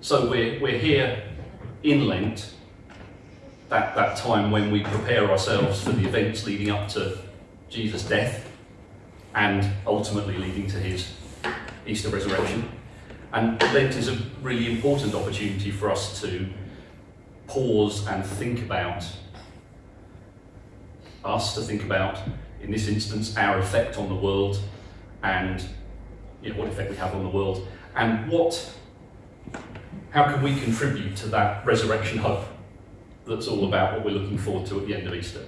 So we're, we're here in Lent, that, that time when we prepare ourselves for the events leading up to Jesus' death and ultimately leading to his Easter resurrection. And Lent is a really important opportunity for us to pause and think about us, to think about, in this instance, our effect on the world and you know, what effect we have on the world and what, how can we contribute to that resurrection hope that's all about what we're looking forward to at the end of Easter.